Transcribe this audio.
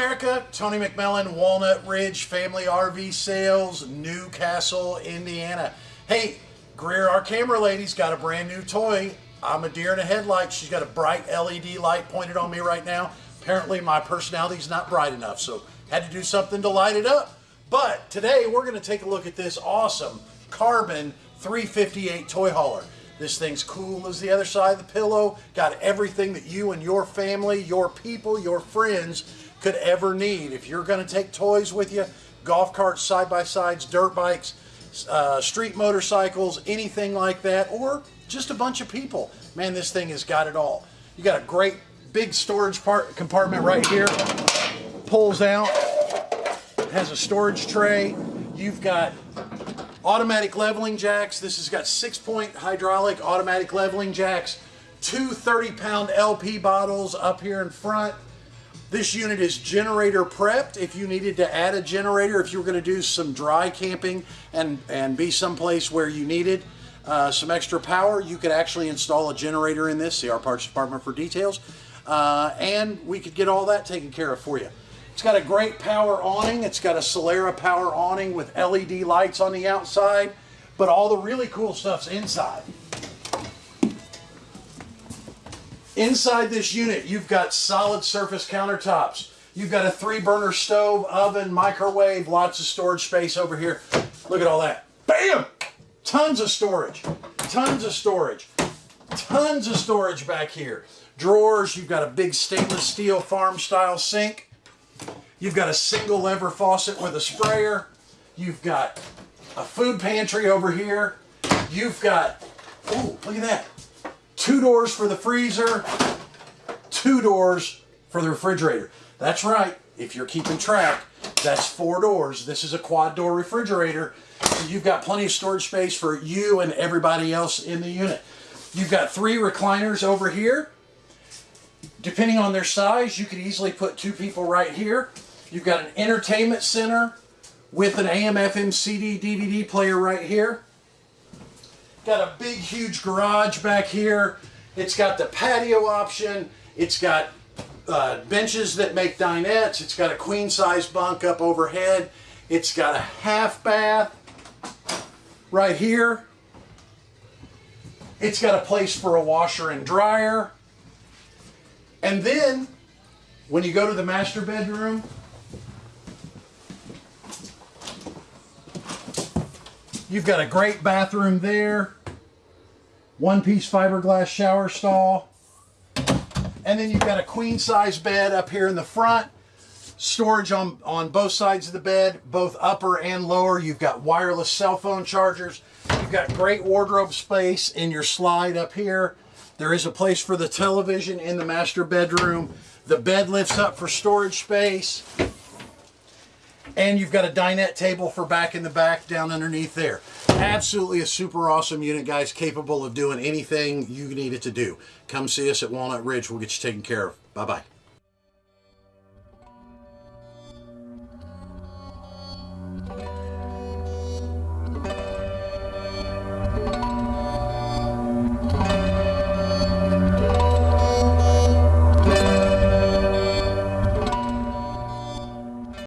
America, Tony McMillan, Walnut Ridge Family RV Sales, Newcastle, Indiana. Hey, Greer, our camera lady's got a brand new toy. I'm a deer in a headlight. She's got a bright LED light pointed on me right now. Apparently my personality's not bright enough, so had to do something to light it up. But today we're gonna take a look at this awesome carbon 358 toy hauler. This thing's cool as the other side of the pillow. Got everything that you and your family, your people, your friends could ever need. If you're going to take toys with you, golf carts, side-by-sides, dirt bikes, uh, street motorcycles, anything like that, or just a bunch of people, man, this thing has got it all. You got a great big storage part compartment right here. Pulls out, has a storage tray. You've got automatic leveling jacks. This has got six point hydraulic automatic leveling jacks, two 30 pound LP bottles up here in front. This unit is generator prepped. If you needed to add a generator, if you were going to do some dry camping and, and be someplace where you needed uh, some extra power, you could actually install a generator in this. See our parts department for details. Uh, and we could get all that taken care of for you. It's got a great power awning. It's got a Solera power awning with LED lights on the outside, but all the really cool stuff's inside. Inside this unit, you've got solid surface countertops. You've got a three burner stove, oven, microwave, lots of storage space over here. Look at all that. Bam! Tons of storage. Tons of storage. Tons of storage back here. Drawers, you've got a big stainless steel farm style sink. You've got a single lever faucet with a sprayer. You've got a food pantry over here. You've got, oh, look at that. Two doors for the freezer, two doors for the refrigerator. That's right, if you're keeping track, that's four doors. This is a quad door refrigerator. You've got plenty of storage space for you and everybody else in the unit. You've got three recliners over here. Depending on their size, you could easily put two people right here. You've got an entertainment center with an AM FM CD DVD player right here. Got a big huge garage back here. It's got the patio option. It's got uh, benches that make dinettes. It's got a queen size bunk up overhead. It's got a half bath right here. It's got a place for a washer and dryer. And then when you go to the master bedroom, You've got a great bathroom there. One piece fiberglass shower stall. And then you've got a queen size bed up here in the front. Storage on, on both sides of the bed, both upper and lower. You've got wireless cell phone chargers. You've got great wardrobe space in your slide up here. There is a place for the television in the master bedroom. The bed lifts up for storage space. And you've got a dinette table for back in the back down underneath there. Absolutely a super awesome unit, guys, capable of doing anything you need it to do. Come see us at Walnut Ridge. We'll get you taken care of. Bye-bye.